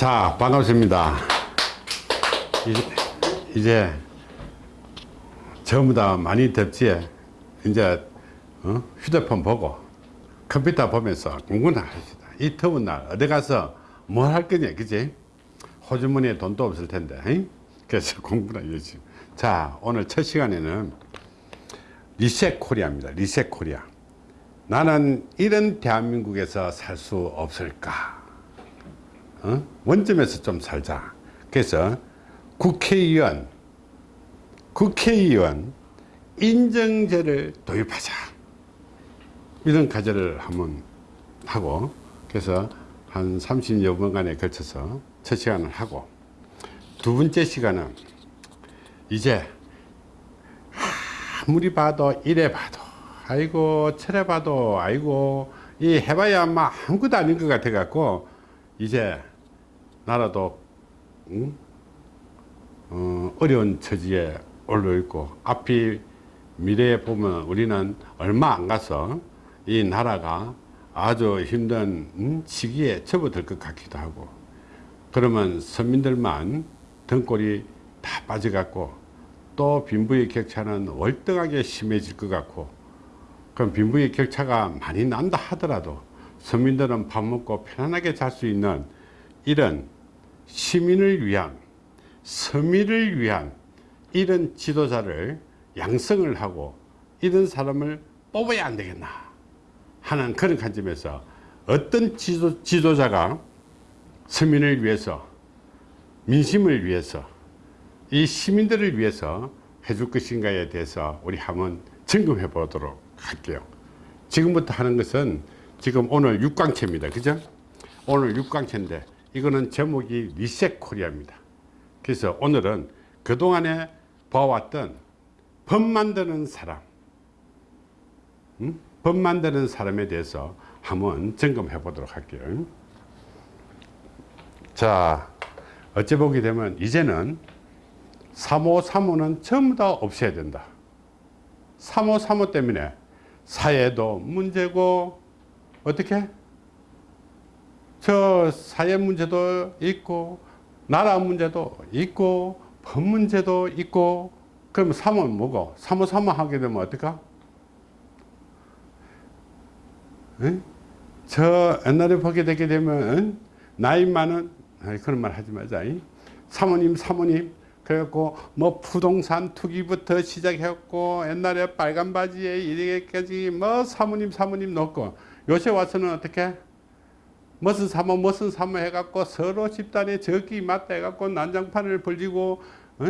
자 반갑습니다. 이제, 이제 전부 다 많이 덥지? 이제 어? 휴대폰 보고 컴퓨터 보면서 공부나 합시다. 이 더운 날 어디 가서 뭘 할 거냐 그지? 호주머니에 돈도 없을 텐데 잉? 그래서 공부나 열심히 자 오늘 첫 시간에는 Reset Korea입니다. Reset Korea. 나는 이런 대한민국에서 살 수 없을까 어? 원점에서 좀 살자 그래서 국회의원 국회의원 인정제를 도입하자 이런 과제를 한번 하고 그래서 한 30여 번간에 걸쳐서 첫 시간을 하고 두 번째 시간은 이제 아무리 봐도 이래 봐도 아이고 철에 봐도 아이고 이 해봐야 막 아무것도 아닌 것 같아 갖고 이제 나라도 응? 어, 어려운 처지에 올려 있고 앞이 미래에 보면 우리는 얼마 안 가서 이 나라가 아주 힘든 음, 시기에 접어들 것 같기도 하고 그러면 서민들만 등골이 다 빠져갖고 또 빈부의 격차는 월등하게 심해질 것 같고 그럼 빈부의 격차가 많이 난다 하더라도 서민들은 밥 먹고 편안하게 잘 수 있는 이런 시민을 위한 서민을 위한 이런 지도자를 양성을 하고 이런 사람을 뽑아야 안 되겠나 하는 그런 관점에서 어떤 지도, 지도자가 서민을 위해서 민심을 위해서 이 시민들을 위해서 해줄 것인가에 대해서 우리 한번 점검해 보도록 할게요. 지금부터 하는 것은 지금 오늘 6강체입니다. 그죠? 오늘 6강체인데 이거는 제목이 리셋 코리아입니다. 그래서 오늘은 그동안에 봐왔던 법 만드는 사람 음? 법 만드는 사람에 대해서 한번 점검해 보도록 할게요. 자 어찌 보게 되면 이제는 3호 3호는 전부 다 없애야 된다. 3호 3호 때문에 사회도 문제고 어떻게 저 사회 문제도 있고 나라 문제도 있고 법 문제도 있고 그럼 3호 뭐고? 3호 3호 하게 되면 어떨까 응? 저 옛날에 보게 되게 되면 나이 많은 그런 말 하지 말자 사모님 사모님. 그래갖고 뭐 부동산 투기부터 시작했고 옛날에 빨간 바지에 이렇게까지 뭐 사모님 사모님 넣고 요새 와서는 어떻게 무슨 사모 무슨 사모 해갖고 서로 집단에 적기 맞다 해갖고 난장판을 벌리고 어?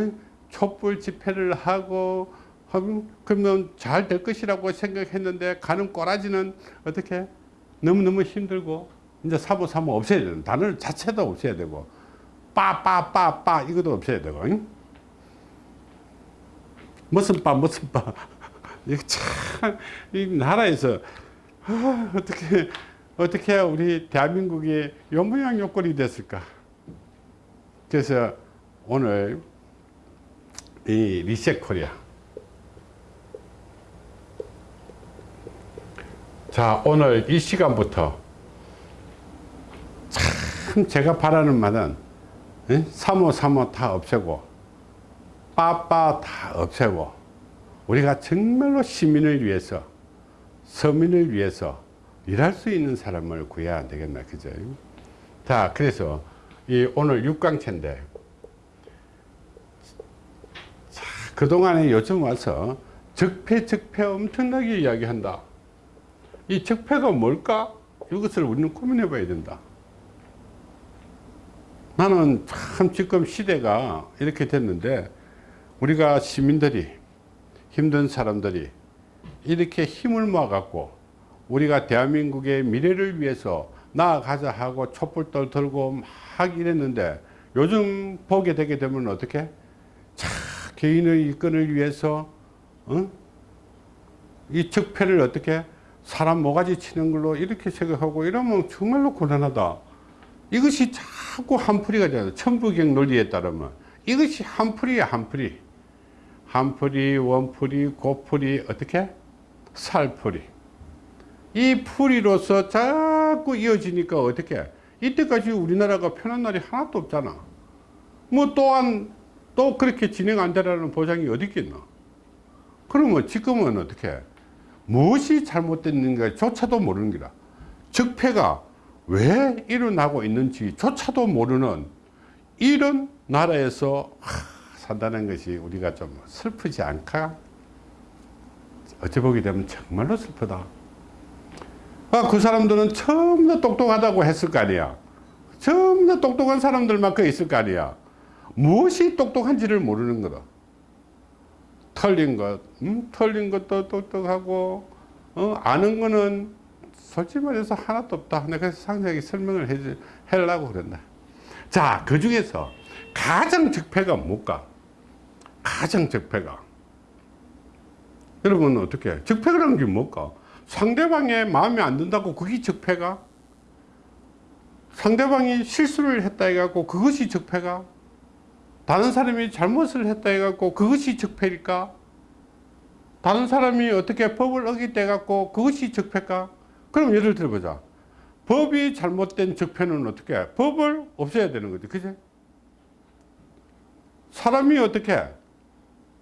촛불 집회를 하고 그러면 잘 될 것이라고 생각했는데 가는 꼬라지는 어떻게 너무너무 힘들고 이제 사모 사모 없애야 되는 단어 자체도 없애야 되고 빠빠빠빠 이것도 없애야 되고 응? 무슨 빠 무슨 빠 이거 참 이 나라에서 아, 어떻게 어떻게 우리 대한민국이 요모양 요꼴이 됐을까? 그래서 오늘 이 리셋 코리아. 자 오늘 이 시간부터 참 제가 바라는 말은 3호 3호 다 없애고 빠빠 다 없애고 우리가 정말로 시민을 위해서 서민을 위해서 일할 수 있는 사람을 구해야 안 되겠나 그죠? 자 그래서 이 오늘 6강체인데 그동안에 요즘 와서 적폐 적폐 엄청나게 이야기한다. 이 적폐가 뭘까? 이것을 우리는 고민해 봐야 된다. 나는 참 지금 시대가 이렇게 됐는데 우리가 시민들이 힘든 사람들이 이렇게 힘을 모아 갖고 우리가 대한민국의 미래를 위해서 나아가자 하고 촛불들 들고 막 이랬는데 요즘 보게 되게 되면 어떻게? 자 개인의 이권을 위해서 어? 이 적폐를 어떻게 사람 모가지 치는 걸로 이렇게 생각하고 이러면 정말로 곤란하다. 이것이 자꾸 한풀이가 되는 천부경 논리에 따르면. 이것이 한풀이야 한풀이. 한풀이 원풀이 고풀이 어떻게? 살풀이 이 풀이로서 자꾸 이어지니까 어떻게 이때까지 우리나라가 편한 날이 하나도 없잖아. 뭐 또한 또 그렇게 진행 안 되라는 보장이 어디 있겠나. 그러면 지금은 어떻게 무엇이 잘못됐는가 조차도 모르는 거라. 적폐가 왜 일어나고 있는지 조차도 모르는 이런 나라에서 하, 산다는 것이 우리가 좀 슬프지 않까? 어찌 보게 되면 정말로 슬프다. 아, 그 사람들은 처음 다 똑똑하다고 했을 거 아니야. 처음 다 똑똑한 사람들만 그 있을 거 아니야. 무엇이 똑똑한지를 모르는 거다. 털린 것, 음? 털린 것도 똑똑하고, 어? 아는 거는 솔직히 말해서 하나도 없다. 내가 상세하게 설명을 해, 하려고 그런다. 자, 그 중에서 가장 적폐가 뭘까? 가장 적폐가. 여러분, 어떻게? 적폐라는 게 뭘까? 상대방의 마음에 안 든다고 그게 적폐가? 상대방이 실수를 했다 해갖고 그것이 적폐가? 다른 사람이 잘못을 했다 해갖고 그것이 적폐일까? 다른 사람이 어떻게 법을 어기대 갖고 그것이 적폐일까? 그럼 예를 들어보자. 법이 잘못된 적폐는 어떻게 해? 법을 없애야 되는 거지. 그지? 사람이 어떻게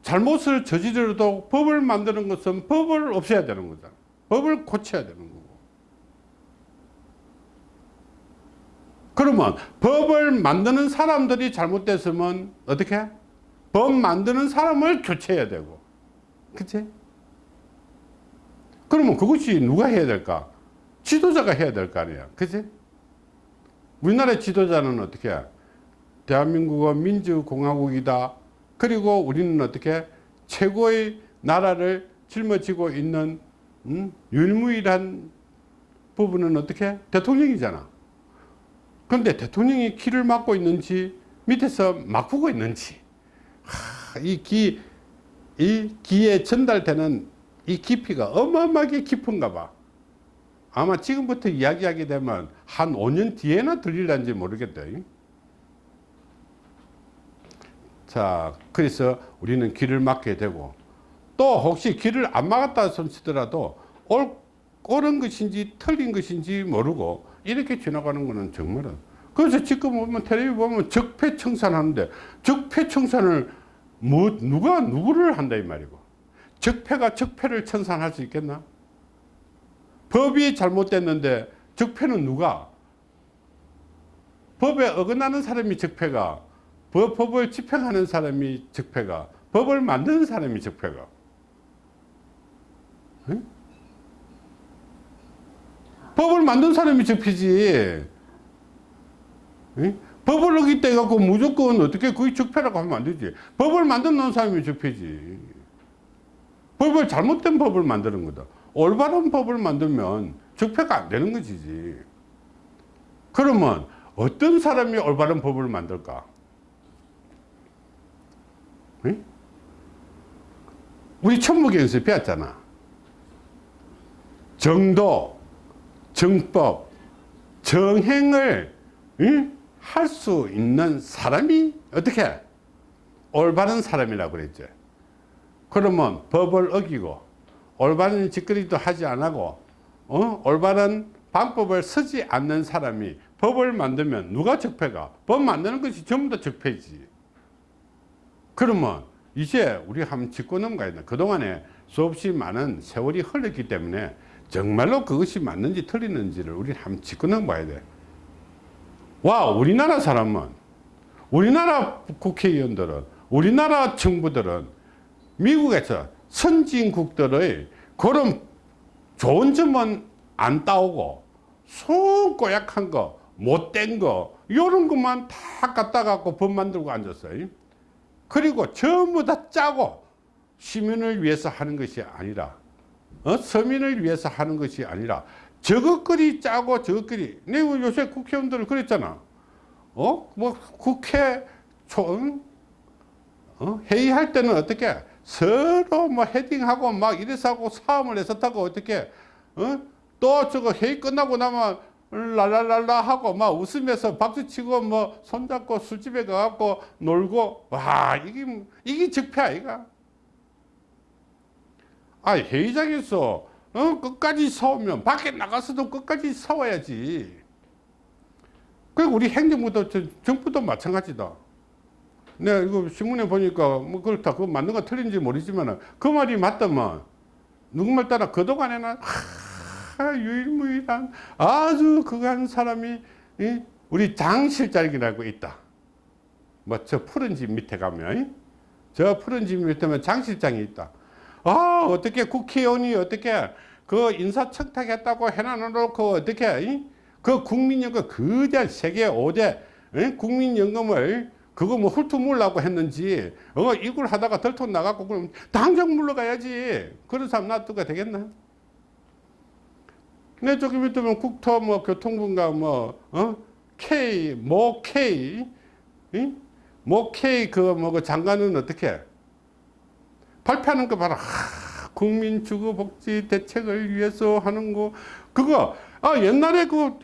잘못을 저지르도 법을 만드는 것은 법을 없애야 되는 거잖아. 법을 고쳐야 되는 거고. 그러면 법을 만드는 사람들이 잘못됐으면 어떻게? 법 만드는 사람을 교체해야 되고. 그치? 그러면 그것이 누가 해야 될까? 지도자가 해야 될 거 아니야. 그치? 우리나라 지도자는 어떻게? 대한민국은 민주공화국이다. 그리고 우리는 어떻게? 최고의 나라를 짊어지고 있는 음? 유일무이한 부분은 어떻게? 대통령이잖아. 그런데 대통령이 키를 막고 있는지 밑에서 막고 있는지 하, 이 기, 이 기에 전달되는 이 깊이가 어마어마하게 깊은가 봐. 아마 지금부터 이야기하게 되면 한 5년 뒤에나 들릴란지 모르겠다. 자, 그래서 우리는 길을 막게 되고 또 혹시 길을 안 막았다 손치더라도 올, 옳은 것인지 틀린 것인지 모르고 이렇게 지나가는 거는 정말은 그래서 지금 보면 텔레비 보면 적폐청산 하는데 적폐청산을 뭐 누가 누구를 한다 이 말이고 적폐가 적폐를 청산할 수 있겠나? 법이 잘못됐는데 적폐는 누가? 법에 어긋나는 사람이 적폐가 법, 법을 집행하는 사람이 적폐가 법을 만드는 사람이 적폐가 응? 법을 만든 사람이 적폐지. 응? 법을 어기때 갖고 무조건 어떻게 그게 적폐라고 하면 안 되지. 법을 만드는 사람이 적폐지. 법을 잘못된 법을 만드는 거다. 올바른 법을 만들면 적폐가 안 되는 것이지. 그러면 어떤 사람이 올바른 법을 만들까? 응? 우리 천부경에서 배웠잖아 정도 정법 정행을 할수 있는 사람이 어떻게? 올바른 사람이라고 그랬죠. 그러면 법을 어기고 올바른 짓거리도 하지 않고 어? 올바른 방법을 쓰지 않는 사람이 법을 만들면 누가 적폐가? 법 만드는 것이 전부 다 적폐지. 그러면 이제 우리 한번 짚고 넘어가야 돼 그동안에 수없이 많은 세월이 흘렀기 때문에 정말로 그것이 맞는지 틀리는지를 우리 한번 짚고 넘어가야 돼 와, 우리나라 사람은, 우리나라 국회의원들은, 우리나라 정부들은 미국에서 선진국들의 그런 좋은 점은 안 따오고, 속 고약한 거, 못된 거, 이런 것만 다 갖다 갖고 법 만들고 앉았어요. 그리고 전부 다 짜고 시민을 위해서 하는 것이 아니라, 어? 서민을 위해서 하는 것이 아니라, 저것거리 짜고 저것거리 내가 요새 국회의원들을 그랬잖아 어? 뭐 국회 총 어? 회의할 때는 어떻게 서로 뭐 헤딩하고 막 이래서 하고 싸움을 했었다고 어떻게 어? 또 저거 회의 끝나고 나면 랄랄랄라 하고 막 웃으면서 박수치고 뭐 손잡고 술집에 가갖고 놀고 와 이게 이게 적폐 아이가 아 회의장에서 어? 끝까지 싸우면 밖에 나가서도 끝까지 싸워야지 그리고 우리 행정부도 저- 정부도 마찬가지다. 내가 이거 신문에 보니까 뭐 그렇다. 그거 맞는 거 틀린지 모르지만 그 말이 맞다면 누구 말 따라 그동안에는 하, 유일무이한 아주 그한 사람이 이, 우리 장 실장이라고 있다. 뭐 저 푸른 집 밑에 가면 이? 저 푸른 집 밑에면 장 실장이 있다. 아 어떻게 국회의원이 어떻게 그 인사 청탁했다고 해놔놓고 어떻게 이? 그 국민연금 거대한 세계 5대 이? 국민연금을 그거 뭐 훑어 물라고 했는지 어 이걸 하다가 덜통 나가고 그럼 당장 물러가야지 그런 사람 놔두가 되겠나? 내 저기 밑에 국토 뭐 교통부인가 뭐 어? K 모 K 이? 모 K 그뭐 그 장관은 어떻게 발표하는 거 봐라. 하, 국민 주거 복지 대책을 위해서 하는 거. 그거 아 옛날에 그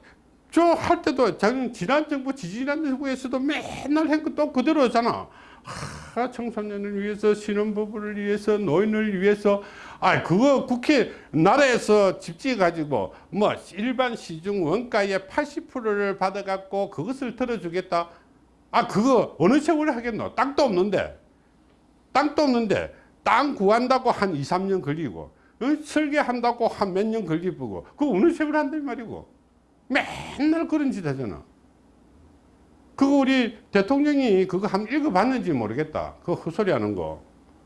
저 할 때도 작- 지난 정부 지지난 정부에서도 맨날 한거또 그대로잖아. 하, 청소년을 위해서 신혼부부를 위해서 노인을 위해서. 아 그거 국회 나라에서 집지 가지고 뭐 일반 시중 원가의 80%를 받아 갖고 그것을 들어주겠다. 아 그거 어느 세월에 하겠노? 땅도 없는데. 땅도 없는데 땅 구한다고 한 2, 3년 걸리고 어? 설계한다고 한 몇 년 걸리고 그거 어느 세월에 한단 말이고 맨날 그런 짓 하잖아 그거 우리 대통령이 그거 한번 읽어봤는지 모르겠다. 그거 헛소리 하는 거.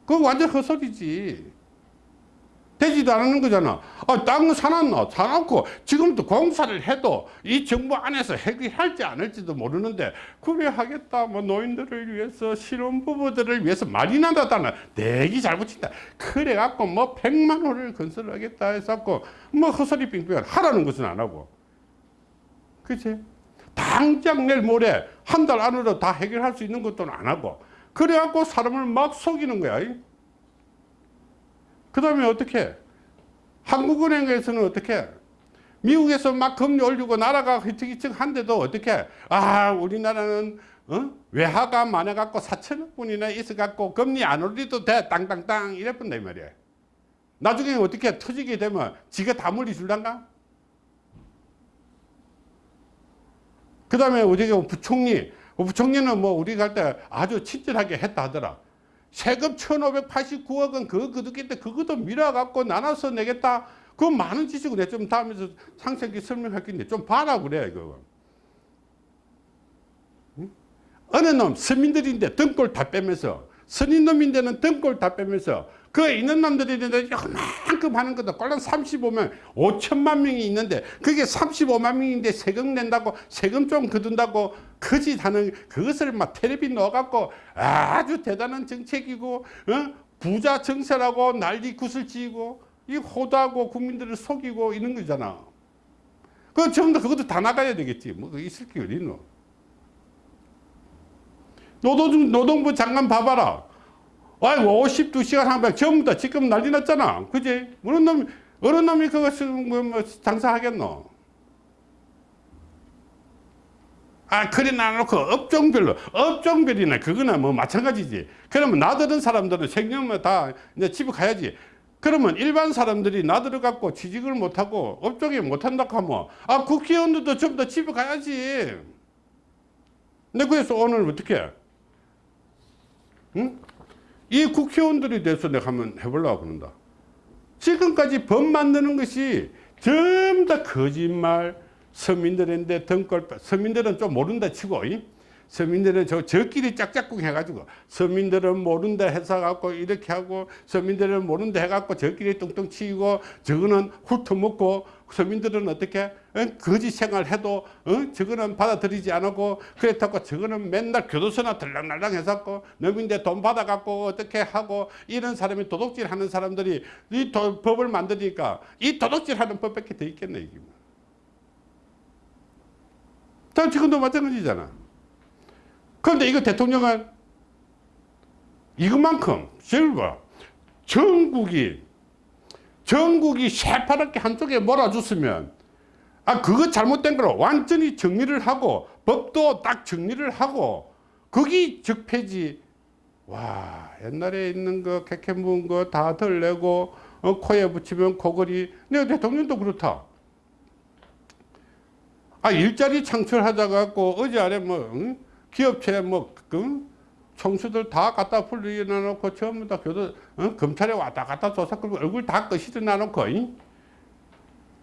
그거 완전 헛소리지. 되지도 않는 거잖아. 아, 땅은 사놨노? 사놓고 지금도 공사를 해도 이 정부 안에서 해결할지 안 할지도 모르는데 그래 하겠다. 뭐 노인들을 위해서 신혼부부들을 위해서 말이 나다다는 내기 잘 붙인다. 그래 갖고 뭐 100만 호를 건설하겠다 해서 뭐 헛소리 빙빙 하라는 것은 안 하고. 그치? 당장 내일 모레 한 달 안으로 다 해결할 수 있는 것도 안 하고 그래갖고 사람을 막 속이는 거야 그 다음에 어떻게? 한국은행에서는 어떻게? 미국에서 막 금리 올리고 나라가 히특히특 한데도 어떻게? 아 우리나라는 어? 외화가 많아갖고 4천억 분이나 있어갖고 금리 안 올리도 돼. 땅땅땅 이랬던다 이 말이야. 나중에 어떻게 터지게 되면 지가 다 물리줄란가? 그 다음에 우리가 부총리, 부총리는 뭐 우리 갈 때 아주 친절하게 했다 하더라. 세금 1589억 원 그거 그득인데 그것도 밀어갖고 나눠서 내겠다. 그건 많은 지식을 내 좀 다음에서 상세하게 설명할 건데 좀 봐라 그래 이거. 응? 어느 놈 서민들인데 등골 다 빼면서 선인 놈인데는 등골 다 빼면서 그 있는 놈들이 있는데 요만큼 하는 것도 꼴랑 35만 5천만 명이 있는데 그게 35만 명인데 세금 낸다고 세금 좀 거둔다고 거짓 하는 그것을 막 텔레비 넣어갖고 아주 대단한 정책이고 어? 부자 정세라고 난리 굿을 지고 이 호도하고 국민들을 속이고 이런 거잖아. 그 전부 다 그것도 다 나가야 되겠지. 뭐 있을 게 어딨노 노동, 노동부 장관 봐봐라 아이 52시간 한번 전부 다 지금 난리 났잖아. 그지? 어느 놈, 어느 놈이 그것을 뭐, 뭐 장사하겠노? 아, 그래 놔놓고 업종별로, 업종별이나 그거나 뭐 마찬가지지. 그러면 나들은 사람들은 생년만 다 이제 집에 가야지. 그러면 일반 사람들이 나들어 갖고 취직을 못하고 업종에 못한다고 하면 아, 국회의원들도 전부 다 집에 가야지. 근데 그래서 오늘 어떻게? 응? 이 국회의원들에 대해서 내가 한번 해보려고 그런다. 지금까지 법 만드는 것이 전부 다 거짓말, 서민들인데 등골, 서민들은 좀 모른다 치고, 이? 서민들은 저, 저끼리 짝짝꿍 해가지고, 서민들은 모른다 해서 갖고 이렇게 하고, 서민들은 모른다 해갖고 저끼리 뚱뚱 치고, 저거는 훑어먹고, 서민들은 어떻게, 어? 거짓 생활 해도, 어? 저거는 받아들이지 않고, 그렇다고 저거는 맨날 교도소나 들락날락 해갖고, 너민데 돈 받아갖고 어떻게 하고, 이런 사람이 도둑질 하는 사람들이 이 도, 법을 만드니까, 이 도둑질 하는 법밖에 더 있겠네, 이게. 자, 지금도 마찬가지잖아. 그런데 이거 대통령은 이것만큼 봐. 전국이 전국이 새파랗게 한쪽에 몰아줬으면 아 그거 잘못된 걸 완전히 정리를 하고 법도 딱 정리를 하고 거기 적폐지 와 옛날에 있는 거 개캐 묵은 거 다 덜내고 어, 코에 붙이면 코걸이 내 대통령도 그렇다 아 일자리 창출하자 갖고 어제 아래 뭐 응? 기업체 뭐 그, 총수들 다 갖다 풀려놔놓고 전부 다 교도 어? 검찰에 왔다 갔다 조사 끌고 얼굴 다 끄시드 놔놓고 잉?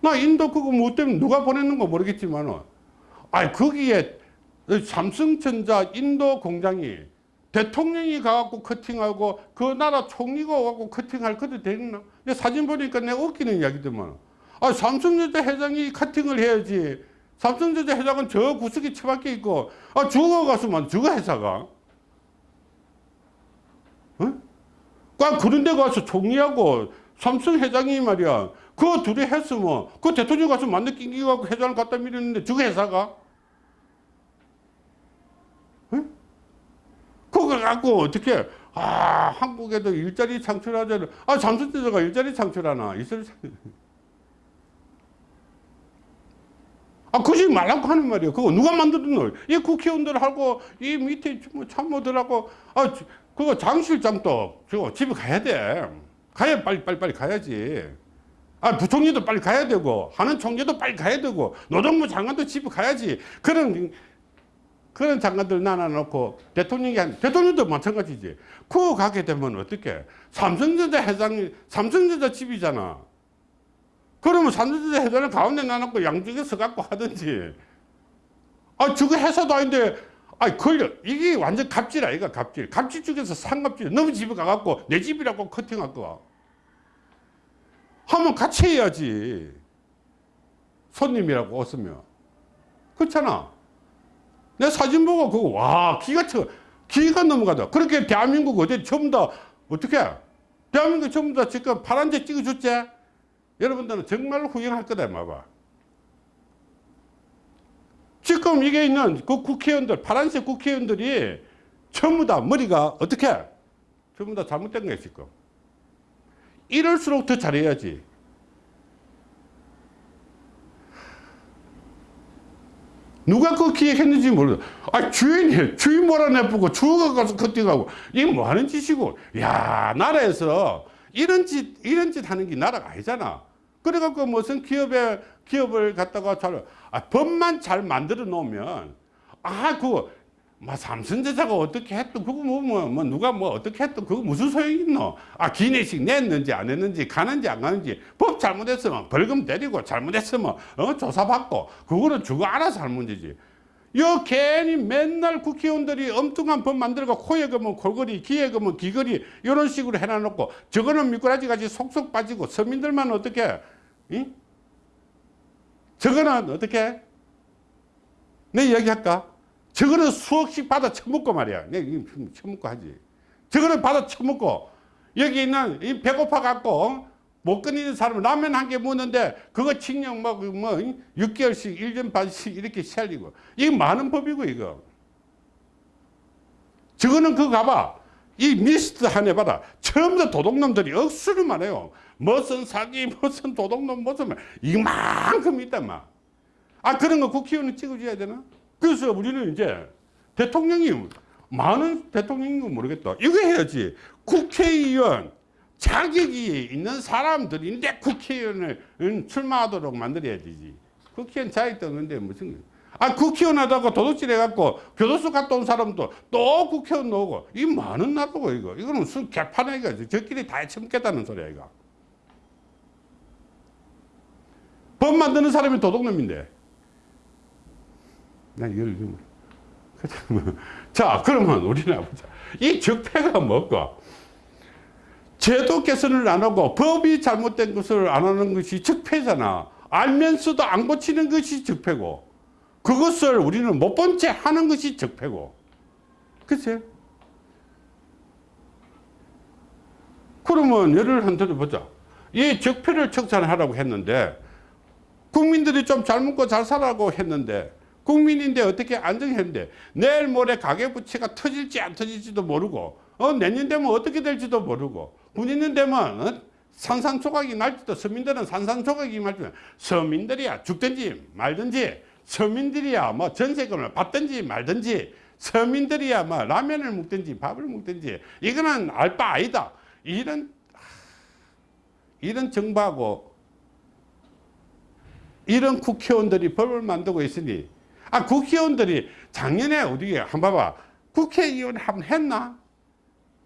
나 인도 그거 뭐 때문에 누가 보냈는 거 모르겠지만 아 거기에 삼성전자 인도 공장이 대통령이 가갖고 커팅하고 그 나라 총리가 와갖고 커팅할 것도 되겠나? 근데 사진 보니까 내가 웃기는 이야기더만 아 삼성전자 회장이 커팅을 해야지 삼성전자 회장은 저 구석에 처박혀 있고 아 죽어가서만 저거 회사가 어? 꽉 그런 데 가서 총리하고 삼성 회장이 말이야 그 둘이 했으면 그 대통령 가서 만나 낑기갖고 회장을 갖다 밀었는데 저거 회사가 어? 그거 갖고 어떻게 아 한국에도 일자리 창출하자는 아 삼성전자가 일자리 창출하나 있을 아, 그러지 말라고 하는 말이에요. 그거 누가 만들었노? 이 국회의원들 하고, 이 밑에 뭐 참모들하고, 아, 저- 그거 장 실장도 저 집에 가야 돼. 가야 빨리, 빨리, 빨리 가야지. 아, 부총리도 빨리 가야 되고, 하는 총리도 빨리 가야 되고, 노동부 장관도 집에 가야지. 그런, 그런 장관들 나눠놓고, 대통령이, 한- 대통령도 마찬가지지. 그거 가게 되면 어떻게? 삼성전자 회장이, 삼성전자 집이잖아. 그러면 삼성전자 회장을 가운데 놔놓고 양쪽에 서갖고 하든지. 아, 저거 회사도 아닌데, 아, 걸려. 이게 완전 갑질 아이가, 갑질. 갑질 중에서 상갑질. 너무 집에 가갖고 내 집이라고 커팅할 거야. 하면 같이 해야지. 손님이라고 없으면. 그렇잖아. 내 사진 보고 그거, 와, 기가 쳐. 기가 넘어가다. 그렇게 대한민국 어제 전부 다, 어떻게? 대한민국 전부 다 지금 파란색 찍어줬지? 여러분들은 정말 후회할 거다 봐봐. 지금 이게 있는 그 국회의원들 파란색 국회의원들이 전부 다 머리가 어떻게 전부 다 잘못된 거야 지금. 이럴수록 더 잘해야지. 누가 그 기획했는지 모르. 아 주인이 주인 몰아내보고 주가 가서 커팅하고 이게 뭐 하는 짓이고. 야 나라에서 이런 짓 이런 짓 하는 게 나라가 아니잖아. 그래갖고 무슨 기업에 기업을 갖다가 잘 아, 법만 잘 만들어 놓으면 아 그거 뭐 삼성전자가 어떻게 했던 그거 뭐, 뭐, 뭐 누가 뭐 어떻게 했던 그거 무슨 소용이 있노? 아 기내식 냈는지 안 했는지 가는지 안 가는지 법 잘못했으면 벌금 때리고 잘못했으면 어, 조사받고 그거는 저거 알아서 할 문제지. 여 괜히 맨날 국회의원들이 엉뚱한 법 만들고 코에 그면 골거리 귀에 그면 귀걸이 이런 식으로 해놔놓고 저거는 미꾸라지 같이 속속 빠지고 서민들만 어떻게 이? 저거는 어떻게 내 이야기할까 저거는 수억씩 받아 처먹고 말이야. 내 이거 처먹고 하지. 저거는 받아 처먹고. 여기 있는 이 배고파 갖고 못 끊이는 사람은 라면 한 개 먹는데 그거 칙령 뭐, 그뭐 6개월씩 1년 반씩 이렇게 살리고. 이거 많은 법이고 이거. 저거는 그거 가봐. 이 미스트 한 해 봐라 처음 다 도둑놈들이 억수로 많아요. 무슨 사기 무슨 도둑놈 무슨 말 이만큼 있단 말아 그런 거 국회의원은 찍어줘야 되나 그래서 우리는 이제 대통령이 많은 대통령인 건 모르겠다 이거 해야지 국회의원 자격이 있는 사람들인데 국회의원을 음, 출마하도록 만들어야 되지. 국회의원 자격도 없는데 무슨. 아, 국회의원 하다가 도둑질 해갖고 교도소 갔다 온 사람도 또 국회의원 나오고. 이 많은 나라고, 이거. 이거는 술 개판에 이거. 저끼리 다 해쳐먹겠다는 소리야, 이거. 법 만드는 사람이 도둑놈인데. 난 이걸 좀. 자, 그러면 우리는 보자. 이 적폐가 뭘까? 제도 개선을 안 하고 법이 잘못된 것을 안 하는 것이 적폐잖아. 알면서도 안 고치는 것이 적폐고 그것을 우리는 못 본 채 하는 것이 적폐고 그치? 그러면 예를 한 들어 보자. 이 적폐를 청산하라고 했는데 국민들이 좀 잘 먹고 잘 살라고 했는데 국민인데 어떻게 안정했는데 내일 모레 가계부채가 터질지 안 터질지도 모르고 어, 내년 되면 어떻게 될지도 모르고 군인은 되면 어? 산산조각이 날지도 서민들은 산산조각이 날지도 서민들이야 죽든지 말든지 서민들이야 뭐 전세금을 받든지 말든지 서민들이야 뭐 라면을 먹든지 밥을 먹든지 이거는 알 바 아니다 이런 이런 정부하고 이런 국회의원들이 법을 만들고 있으니 아 국회의원들이 작년에 어디 한번 봐봐 국회의원 한번 했나?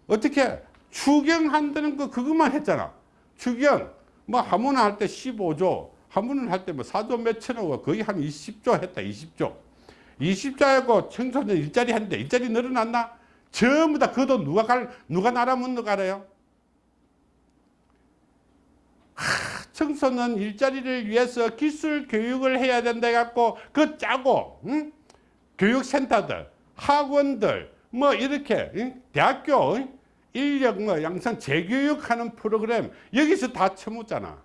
어떻게 추경한다는 거 그것만 했잖아. 추경 뭐 한번할때 15조 한 번은 할 때 뭐 4조 몇천억 거의 한 20조 했다 20조. 20조 하고 청소년 일자리 했는데 일자리 늘어났나? 전부 다 그 돈 누가 갈 누가 나라 묻는 거 알아요 청소년 일자리를 위해서 기술 교육을 해야 된다 해갖고 그 짜고 응? 교육센터들 학원들 뭐 이렇게 응? 대학교 응? 인력 뭐 양성 재교육하는 프로그램 여기서 다 처묻잖아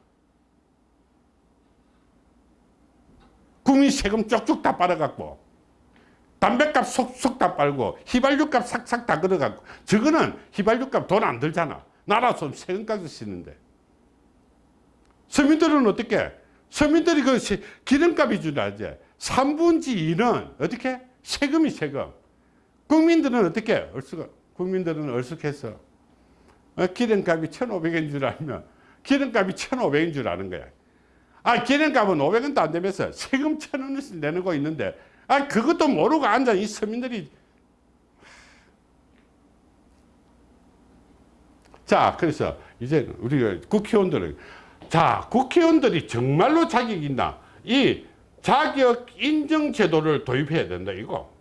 국민 세금 쪽쪽 다 빨아갖고 담배값 속속 다 빨고 휘발유값 싹싹 다 걸어갖고 저거는 휘발유값 돈 안 들잖아 나라 손 세금까지 쓰는데 서민들은 어떻게? 서민들이 그 시- 기름값이 줄알지 3분지 2는 어떻게? 세금이 세금. 국민들은 어떻게? 얼쑤, 국민들은 얼쑥해서 어, 기름값이 1,500원 줄 알면 기름값이 1,500원 줄 아는 거야. 아, 기름값은 500원도 안 되면서 세금 1,000원씩 내는 거 있는데 아, 그것도 모르고 앉아 이 서민들이 자, 그래서 이제 우리 국회의원들은 자, 국회의원들이 정말로 자격이 있나? 이 자격 인정 제도를 도입해야 된다, 이거.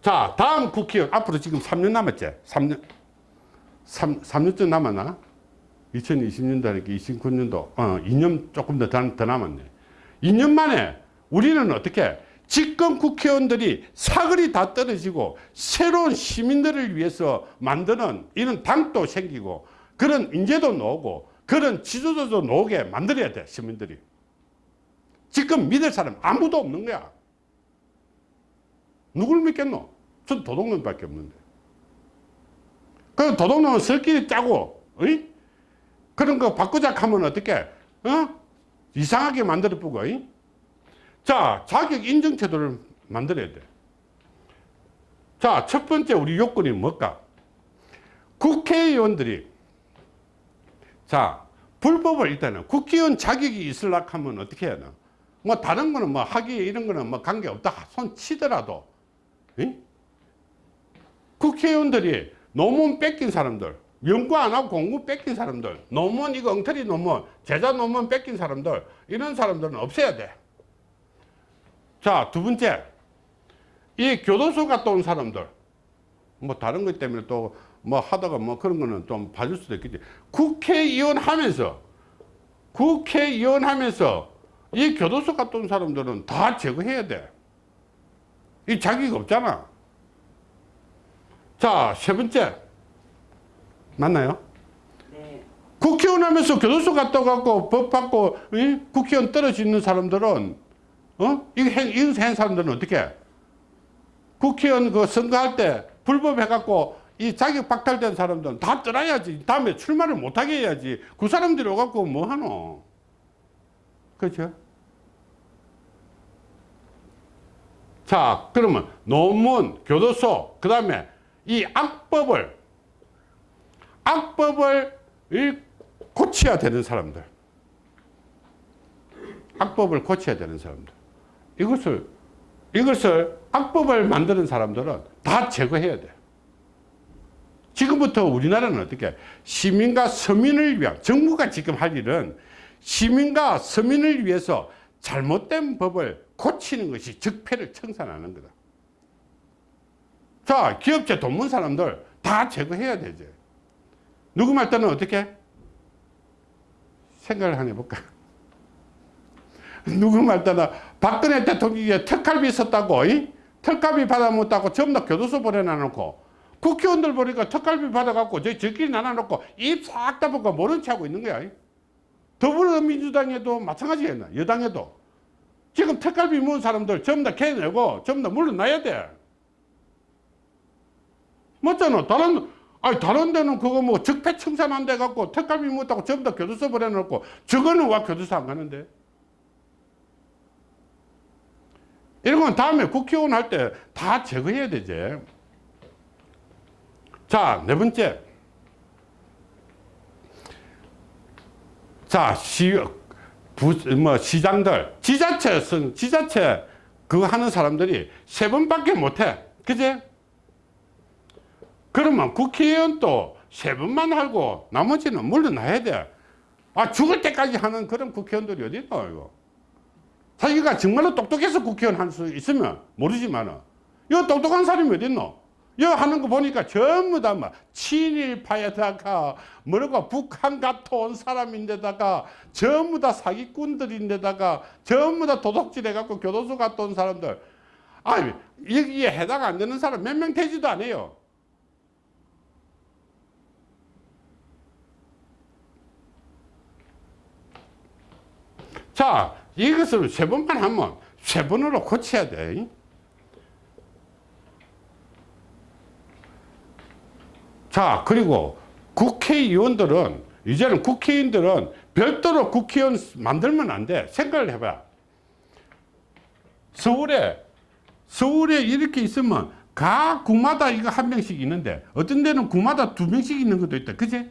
자, 다음 국회의원, 앞으로 지금 3년 남았지? 3년, 3, 3년쯤 남았나? 2020년도 하니까 29년도, 어, 2년 조금 더, 더 남았네. 2년 만에 우리는 어떻게 집권 국회의원들이 사거리 다 떨어지고 새로운 시민들을 위해서 만드는 이런 당도 생기고 그런 인재도 나오고 그런 지도자도 나오게 만들어야 돼 시민들이 지금 믿을 사람 아무도 없는 거야 누굴 믿겠노? 전 도둑놈밖에 없는데 그 도둑놈은 설끼리 짜고 어이? 그런 거 바꾸자 하면 어떻게 어? 이상하게 만들어 보고 어이? 자 자격 인정 제도를 만들어야 돼 자, 첫 번째 우리 요건이 뭘까? 국회의원들이 자, 불법을 일단은 국회의원 자격이 있으려고 하면 어떻게 해야 되나? 뭐 다른 거는 뭐 학위 이런 거는 뭐 관계없다 손 치더라도 응? 국회의원들이 논문 뺏긴 사람들 연구 안 하고 공부 뺏긴 사람들 논문 이거 엉터리 논문 제자 논문 뺏긴 사람들 이런 사람들은 없애야 돼. 자, 두 번째 이 교도소 갔다 온 사람들 뭐 다른 것 때문에 또 뭐 하다가 뭐 그런 거는 좀 봐줄 수도 있겠지 국회의원 하면서 국회의원 하면서 이 교도소 온 사람들은 다 제거해야 돼이 자격이 없잖아 자 세 번째 맞나요? 네. 국회의원 하면서 교도소 갔다 갖고 법 받고 이? 국회의원 떨어져 있는 사람들은 어? 이거 한, 이거 한 사람들은 어떻게 국회의원 그 선거할 때 불법 해갖고 이 자격 박탈된 사람들은 다 떠나야지. 다음에 출마를 못하게 해야지. 그 사람들이 오갖고 뭐 하노? 그렇죠? 자 그러면 논문 교도소 그 다음에 이 악법을 악법을 이 고쳐야 되는 사람들. 악법을 고쳐야 되는 사람들. 이것을 이것을 악법을 만드는 사람들은 다 제거해야 돼. 지금부터 우리나라는 어떻게 시민과 서민을 위한 정부가 지금 할 일은 시민과 서민을 위해서 잘못된 법을 고치는 것이 적폐를 청산하는 거다. 자, 기업체 돈문 사람들 다 제거해야 되지. 누구 말 때는 어떻게? 생각을 한번 해볼까? 누구 말 때는 박근혜 대통령이 특갈비 썼다고, 이? 특갈비 받아먹었다고 전부 다 교도소 보내놔놓고, 국회의원들 보니까 특갈비 받아갖고, 저, 저끼리 나눠놓고, 입 싹 다먹고 모른 체 하고 있는 거야. 이? 더불어민주당에도 마찬가지겠나, 여당에도. 지금 특갈비 모은 사람들 전부 다 캐내고, 전부 다 물러나야 돼. 맞잖아. 다른, 아니, 다른 데는 그거 뭐 적폐 청산 안 돼갖고, 특갈비 못하고 전부 다 교도소 보내놓고, 저거는 와 교도소 안 가는데? 이런 건 다음에 국회의원 할 때 다 제거해야 되지. 자, 네 번째. 자, 시, 부, 뭐 시장들. 지자체 선 지자체 그거 하는 사람들이 세 번밖에 못해. 그제 그러면 국회의원도 세 번만 하고 나머지는 물러나야 돼 아 죽을 때까지 하는 그런 국회의원들이 어디 있나 이거? 자기가 정말로 똑똑해서 국회의원 할 수 있으면 모르지만은 이 똑똑한 사람이 어디 있노 여 하는 거 보니까 전부 다뭐 친일파에다가 뭐라고 북한 갔다 온 사람인데다가 전부 다 사기꾼들인데다가 전부 다 도둑질 해갖고 교도소 갔다 온 사람들. 아니 여기에 해당 안 되는 사람 몇 명 되지도 않아요. 자 이것을 세 번만 하면 세 번으로 고쳐야 돼 자 그리고 국회의원들은 이제는 국회의원들은 별도로 국회의원 만들면 안 돼. 생각을 해봐. 서울에 서울에 이렇게 있으면 각 구마다 이거 한 명씩 있는데 어떤 데는 구마다 두 명씩 있는 것도 있다. 그지?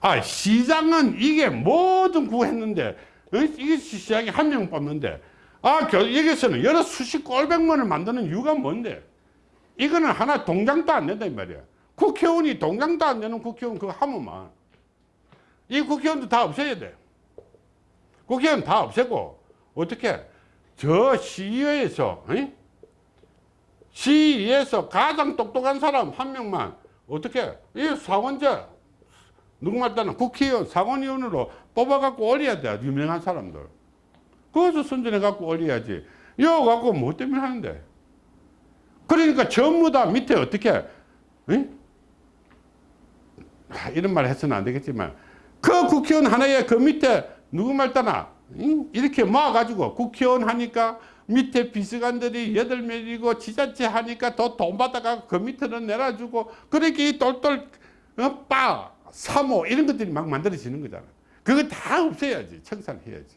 아 시장은 이게 뭐든 구 했는데 어? 이게 시장이 한 명 뽑는데. 아 겨- 여기서는 여러 수십 꼴백만을 만드는 이유가 뭔데 이거는 하나 동장도 안 된다 이 말이야. 국회의원이 동장도 안 되는 국회의원 그거 하면만 이 국회의원도 다 없애야 돼. 국회의원 다 없애고 어떻게 저 시의회에서? 시의회에서 가장 똑똑한 사람 한 명만 어떻게 이 사원자 누구 말따나 국회의원 상원의원으로 뽑아갖고 올려야 돼 유명한 사람들. 그것을 선전해갖고 올려야지. 이거 갖고 뭐 때문에 하는데 그러니까 전부 다 밑에 어떻게 응? 아, 이런 말 해서는 안 되겠지만 그 국회의원 하나에 그 밑에 누구 말따나 응? 이렇게 모아가지고 국회의원 하니까 밑에 비서관들이 여덟 명이고 지자체 하니까 더 돈 받아가고 그 밑에는 내려주고 그렇게 이 똘똘 어, 빠, 사모 이런 것들이 막 만들어지는 거잖아 그거 다 없애야지 청산해야지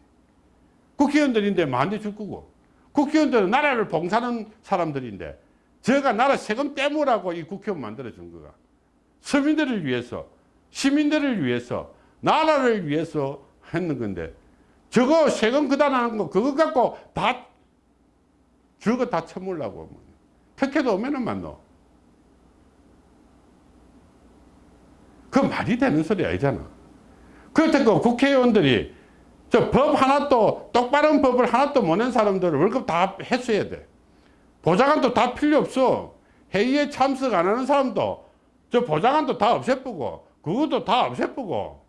국회의원들인데 만대 줄 거고 국회의원들은 나라를 봉사하는 사람들인데 제가 나라 세금 떼무라고 이 국회의원 만들어준 거가 서민들을 위해서 시민들을 위해서 나라를 위해서 했는 건데 저거 세금 그다나는 거 그거 갖고 다 저거 다 처물라고 특혜도 오면은 만노. 그 말이 되는 소리 아니잖아. 그렇다고 국회의원들이 저 법 하나도 똑바른 법을 하나도 못낸 사람들을 월급 다 해소해야 돼 보좌관도 다 필요 없어. 회의에 참석 안 하는 사람도 저 보좌관도 다 없애쁘고 그것도 다 없애쁘고.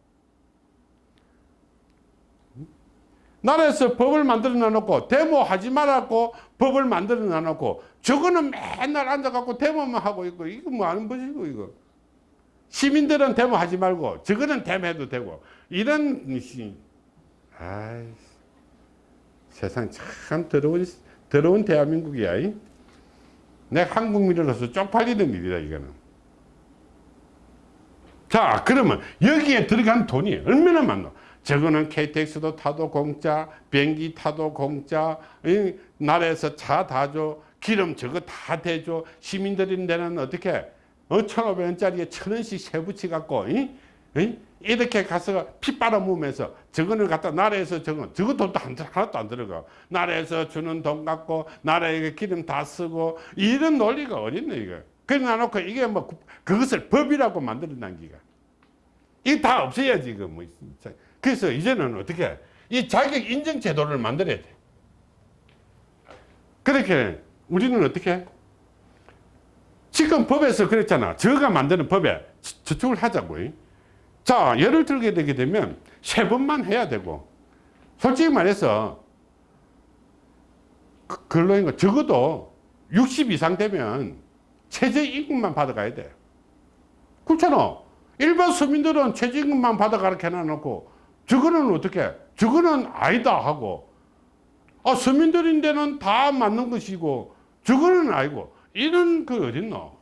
나라에서 법을 만들어 놔놓고 데모하지 말라고 법을 만들어 놔놓고 저거는 맨날 앉아갖고 데모만 하고 있고 이거 뭐 하는 것이고 이거. 시민들은 데모하지 말고 저거는 데모해도 되고 이런 시- 아이 세상 참 더러운 더러운 대한민국이야 이. 내 한국민으로서 쪽팔리는 일이다 이거는. 자 그러면 여기에 들어간 돈이 얼마나 많노? 저거는 KTX도 타도 공짜 비행기 타도 공짜 이 나라에서 차 다 줘 기름 저거 다 대줘 시민들인 데는 어떻게? 어, 1,500원짜리에 천원씩 세부치 갖고 이? 이? 이렇게 가서 피 빨아먹으면서 저거는 갖다 나라에서 저거 저거 돈도 한- 하나도 안 들어가. 나라에서 주는 돈 갖고 나라에 기름 다 쓰고 이런 논리가 어딨네 이거? 그래 놔놓고 이게 뭐 구- 그것을 법이라고 만들어 난 기가. 이거 다 없애야지 이거 뭐. 그래서 이제는 어떻게 이 자격 인정 제도를 만들어야 돼. 그렇게 우리는 어떻게 지금 법에서 그랬잖아. 저가 만드는 법에 저- 저쪽을 하자고 자 예를 들게 되게 되면 세 번만 해야 되고 솔직히 말해서 그- 근로인가 적어도 60 이상 되면 최저임금만 받아가야 돼. 그렇잖아. 일반 서민들은 최저임금만 받아가라 해놔놓고 저거는 어떻게? 저거는 아니다 하고. 아 서민들인데는 다 맞는 것이고 저거는 아니고. 이런 그 어딨노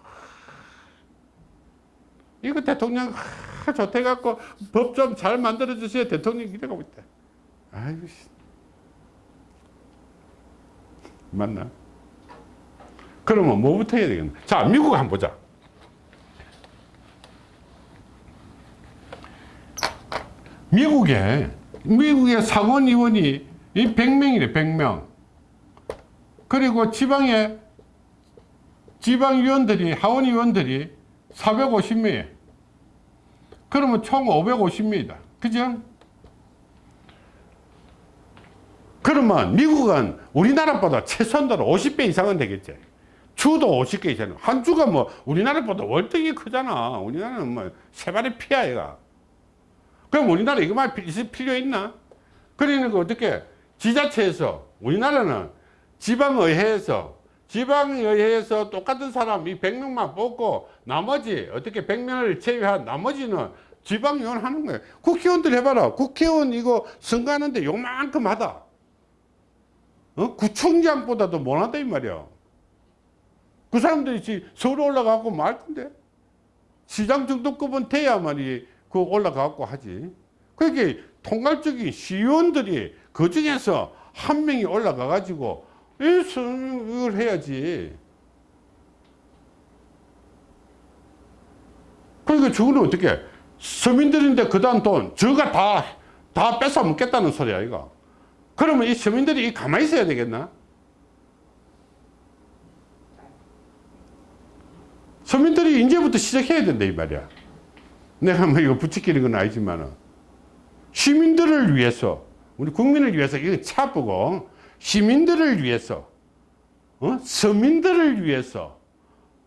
이거 대통령 하, 좋대 갖고 법 좀 잘 만들어 주세요 대통령 이래가고 있다 아이고 씨. 맞나? 그러면 뭐부터 해야 되겠나? 자 미국 한번 보자. 미국에 미국의 상원 의원이 이 100명이래 100명. 그리고 지방의 지방위원들이 하원의원들이 450명이에요 그러면 총 550명이다. 그죠? 그러면 미국은 우리나라보다 최소한도로 50배 이상은 되겠지. 주도 50개 이상 한 주가 뭐 우리나라보다 월등히 크잖아. 우리나라는 뭐 세 발의 피야 얘가. 그럼 우리나라 이거만 필요 있나? 그러니까 어떻게 지자체에서 우리나라는 지방의회에서 지방의회에서 똑같은 사람 이 100명만 뽑고 나머지 어떻게 100명을 제외한 나머지는 지방의원 하는 거예요. 국회의원들 해봐라. 국회의원 이거 선거하는데 요만큼 하다. 어? 구청장보다도 못하다 이 말이야. 그 사람들이 지금 서울 올라가고 말 건데. 시장 정도급은 돼야만이 그 올라가고 하지. 그게 통괄적인 시의원들이 그 중에서 한 명이 올라가 가지고 이 선을 해야지. 그러니까 저거는 어떻게 서민들인데 그다음 돈 저가 다 다 뺏어 먹겠다는 소리야 이거. 그러면 이 서민들이 이 가만히 있어야 되겠나? 서민들이 이제부터 시작해야 된다 이 말이야. 내가 뭐 이거 부추기는 건 아니지만은 시민들을 위해서 우리 국민을 위해서 이거 차보고 시민들을 위해서 어? 서민들을 위해서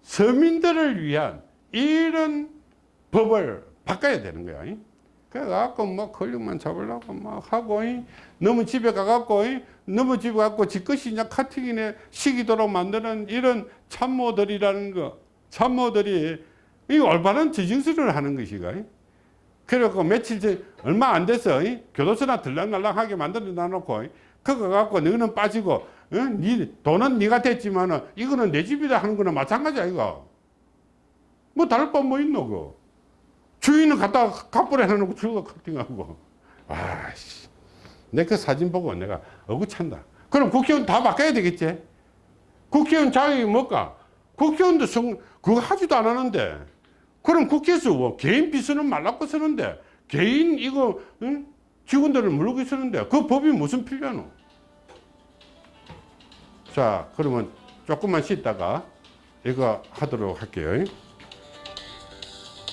서민들을 위한 이런 법을 바꿔야 되는 거야. 이. 그래갖고 뭐 권력만 잡으려고 막 하고 이. 너무 집에 가갖고 이. 너무 집에 가갖고 지 것이 그냥 카팅이네 시기도록 만드는 이런 참모들이라는 거 참모들이 이 올바른 지정수를 하는 것이가. 그래갖고 며칠 전 얼마 안 돼서 이 교도소나 들락날락하게 만들어 놔놓고 이 그거 갖고 너는 빠지고 어? 니 돈은 네가 됐지만 은 이거는 내 집이다 하는 거는 마찬가지야 이거. 뭐 다를 바뭐 있노 그. 주인은 갖다 갑불에 해놓고 저거 커팅하고. 아씨. 내 그 사진 보고 내가 어구찬다. 그럼 국회의원 다 바꿔야 되겠지? 국회의원 자격이 뭘까? 국회의원도 성, 그거 하지도 안 하는데. 그럼 국회에서 뭐 개인 비서는 말라고 쓰는데, 개인 이거, 응? 직원들을 물르고 쓰는데, 그 법이 무슨 필요하노? 자, 그러면 조금만 쉬다가 이거 하도록 할게요.